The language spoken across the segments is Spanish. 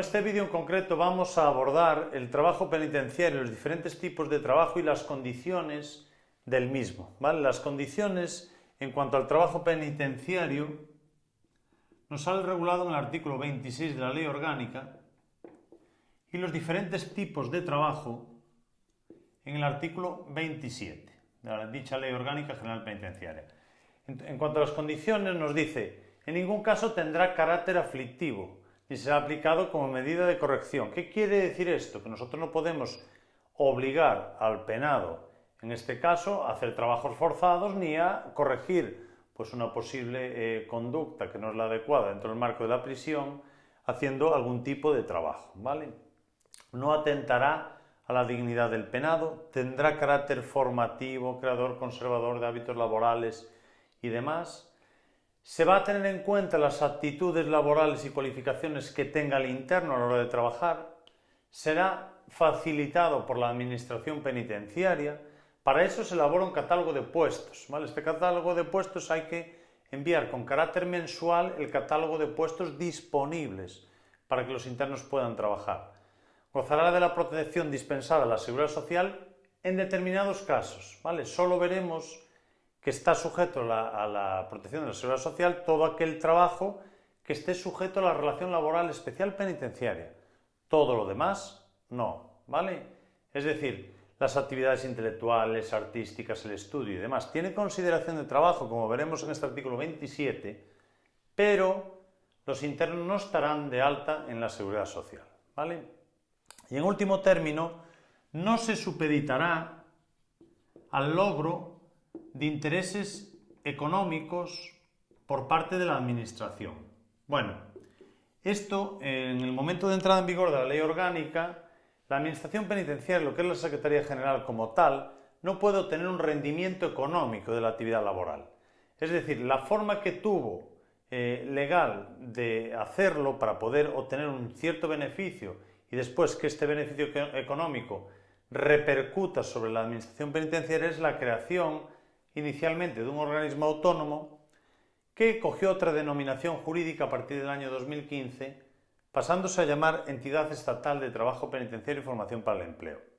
este vídeo en concreto vamos a abordar el trabajo penitenciario, los diferentes tipos de trabajo y las condiciones del mismo. Las condiciones en cuanto al trabajo penitenciario nos sale regulado en el artículo 26 de la Ley Orgánica y los diferentes tipos de trabajo en el artículo 27 de dicha Ley Orgánica General Penitenciaria. En cuanto a las condiciones nos dice, en ningún caso tendrá carácter aflictivo, y será aplicado como medida de corrección. ¿Qué quiere decir esto? Que nosotros no podemos obligar al penado, en este caso, a hacer trabajos forzados ni a corregir pues, una posible eh, conducta que no es la adecuada dentro del marco de la prisión, haciendo algún tipo de trabajo. ¿vale? No atentará a la dignidad del penado, tendrá carácter formativo, creador, conservador de hábitos laborales y demás, se va a tener en cuenta las actitudes laborales y cualificaciones que tenga el interno a la hora de trabajar, será facilitado por la administración penitenciaria, para eso se elabora un catálogo de puestos. Este catálogo de puestos hay que enviar con carácter mensual el catálogo de puestos disponibles para que los internos puedan trabajar. Gozará de la protección dispensada a la Seguridad Social en determinados casos. ¿vale? Solo veremos que está sujeto a la protección de la seguridad social todo aquel trabajo que esté sujeto a la relación laboral especial penitenciaria. Todo lo demás, no, ¿vale? Es decir, las actividades intelectuales, artísticas, el estudio y demás, tiene consideración de trabajo, como veremos en este artículo 27, pero los internos no estarán de alta en la seguridad social, ¿vale? Y en último término, no se supeditará al logro de intereses económicos por parte de la Administración. Bueno, esto en el momento de entrada en vigor de la ley orgánica, la Administración Penitenciaria, lo que es la Secretaría General como tal, no puede obtener un rendimiento económico de la actividad laboral. Es decir, la forma que tuvo eh, legal de hacerlo para poder obtener un cierto beneficio y después que este beneficio económico repercuta sobre la Administración Penitenciaria es la creación inicialmente de un organismo autónomo que cogió otra denominación jurídica a partir del año 2015, pasándose a llamar Entidad Estatal de Trabajo Penitenciario y Formación para el Empleo.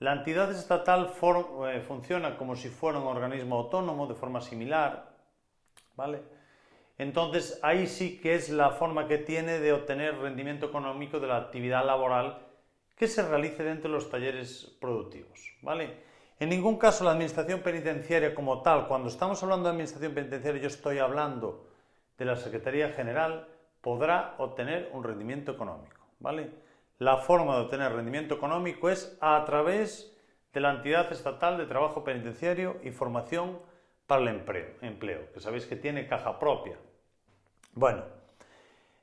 La entidad estatal eh, funciona como si fuera un organismo autónomo de forma similar, ¿vale? Entonces ahí sí que es la forma que tiene de obtener rendimiento económico de la actividad laboral que se realice dentro de los talleres productivos, ¿vale? En ningún caso la administración penitenciaria como tal, cuando estamos hablando de administración penitenciaria yo estoy hablando de la Secretaría General, podrá obtener un rendimiento económico. ¿vale? La forma de obtener rendimiento económico es a través de la entidad estatal de trabajo penitenciario y formación para el empleo, empleo que sabéis que tiene caja propia. Bueno,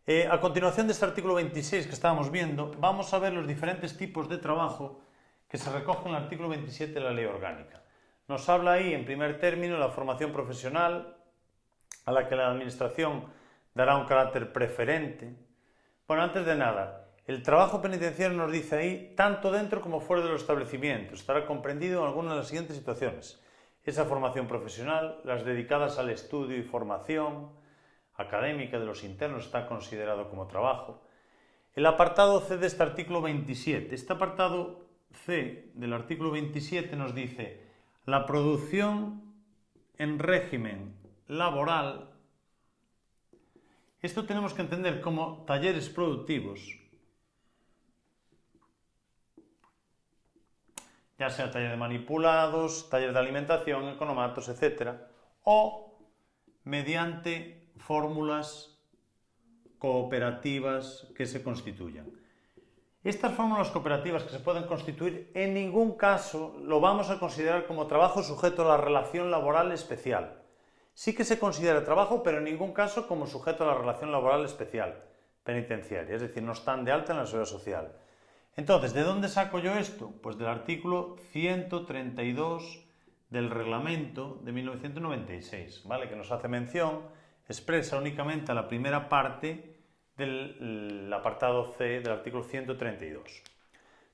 eh, a continuación de este artículo 26 que estábamos viendo, vamos a ver los diferentes tipos de trabajo que se recoge en el artículo 27 de la Ley Orgánica. Nos habla ahí, en primer término, la formación profesional, a la que la Administración dará un carácter preferente. Bueno, antes de nada, el trabajo penitenciario nos dice ahí, tanto dentro como fuera de los establecimientos, estará comprendido en alguna de las siguientes situaciones. Esa formación profesional, las dedicadas al estudio y formación académica de los internos está considerado como trabajo. El apartado C de este artículo 27. Este apartado C del artículo 27 nos dice la producción en régimen laboral. Esto tenemos que entender como talleres productivos, ya sea taller de manipulados, taller de alimentación, economatos, etc. O mediante fórmulas cooperativas que se constituyan. Estas fórmulas cooperativas que se pueden constituir en ningún caso lo vamos a considerar como trabajo sujeto a la relación laboral especial. Sí que se considera trabajo, pero en ningún caso como sujeto a la relación laboral especial penitenciaria, es decir, no están de alta en la seguridad social. Entonces, ¿de dónde saco yo esto? Pues del artículo 132 del reglamento de 1996, ¿vale? que nos hace mención, expresa únicamente a la primera parte del apartado C del artículo 132.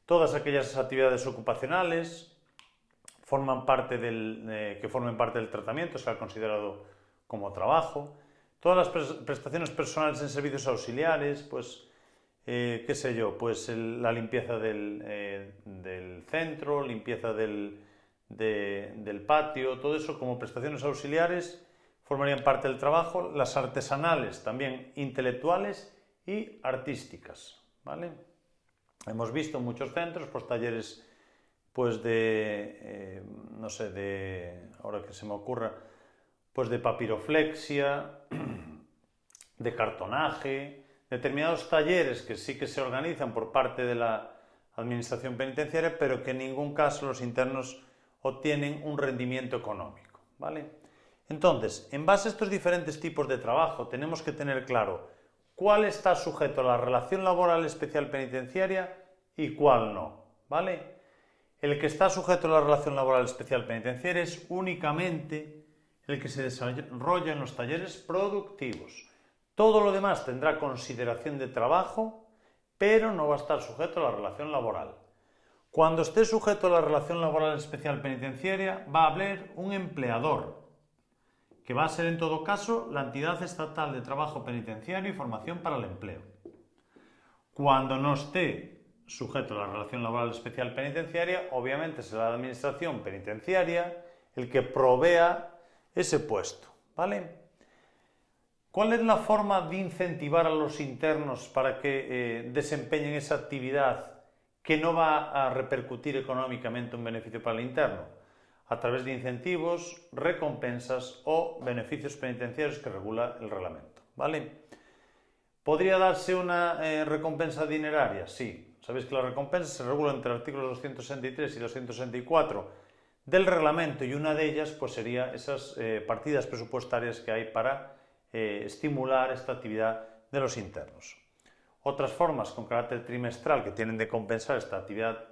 Todas aquellas actividades ocupacionales forman parte del, eh, que formen parte del tratamiento será considerado como trabajo. Todas las prestaciones personales en servicios auxiliares, pues eh, qué sé yo, pues la limpieza del, del, centro, limpieza del, del patio, todo eso como prestaciones auxiliares formarían parte del trabajo, las artesanales también intelectuales y artísticas, ¿vale? Hemos visto muchos centros pues talleres pues de, eh, no sé, de, ahora que se me ocurra, pues de papiroflexia, de cartonaje, determinados talleres que sí que se organizan por parte de la administración penitenciaria, pero que en ningún caso los internos obtienen un rendimiento económico, ¿vale? Entonces, en base a estos diferentes tipos de trabajo, tenemos que tener claro cuál está sujeto a la relación laboral especial penitenciaria y cuál no, ¿vale? El que está sujeto a la relación laboral especial penitenciaria es únicamente el que se desarrolla en los talleres productivos. Todo lo demás tendrá consideración de trabajo, pero no va a estar sujeto a la relación laboral. Cuando esté sujeto a la relación laboral especial penitenciaria, va a haber un empleador, que va a ser en todo caso la entidad estatal de trabajo penitenciario y formación para el empleo. Cuando no esté sujeto a la relación laboral especial penitenciaria, obviamente será la administración penitenciaria el que provea ese puesto, ¿vale? ¿Cuál es la forma de incentivar a los internos para que eh, desempeñen esa actividad que no va a repercutir económicamente un beneficio para el interno? A través de incentivos, recompensas o beneficios penitenciarios que regula el reglamento. ¿vale? ¿Podría darse una eh, recompensa dineraria? Sí. Sabéis que las recompensas se regulan entre los artículos 263 y 264 del reglamento y una de ellas pues, sería esas eh, partidas presupuestarias que hay para eh, estimular esta actividad de los internos. Otras formas con carácter trimestral que tienen de compensar esta actividad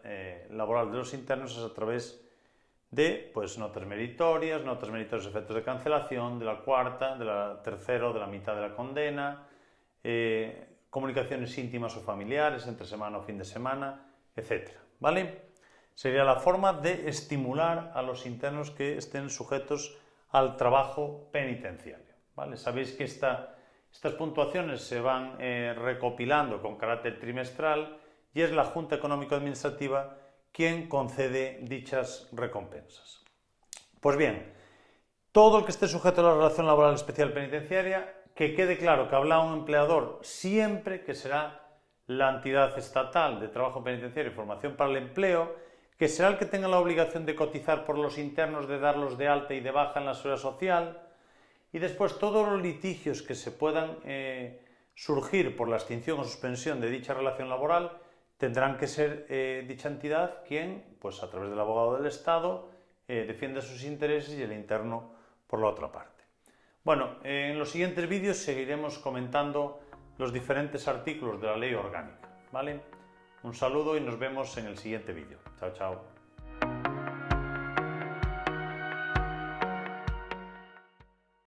laboral de los internos es a través de pues, notas meritorias, notas meritorias efectos de cancelación, de la cuarta, de la tercera o de la mitad de la condena, eh, comunicaciones íntimas o familiares entre semana o fin de semana, etc. ¿Vale? Sería la forma de estimular a los internos que estén sujetos al trabajo penitenciario. ¿vale? Sabéis que esta, estas puntuaciones se van eh, recopilando con carácter trimestral y es la Junta Económico-Administrativa quien concede dichas recompensas. Pues bien, todo el que esté sujeto a la relación laboral especial penitenciaria, que quede claro que habla un empleador siempre que será la entidad estatal de trabajo penitenciario y formación para el empleo, que será el que tenga la obligación de cotizar por los internos, de darlos de alta y de baja en la seguridad social, y después todos los litigios que se puedan eh, surgir por la extinción o suspensión de dicha relación laboral, tendrán que ser eh, dicha entidad quien, pues a través del abogado del Estado, eh, defienda sus intereses y el interno por la otra parte. Bueno, en los siguientes vídeos seguiremos comentando los diferentes artículos de la ley orgánica. ¿vale? Un saludo y nos vemos en el siguiente vídeo. Chao, chao.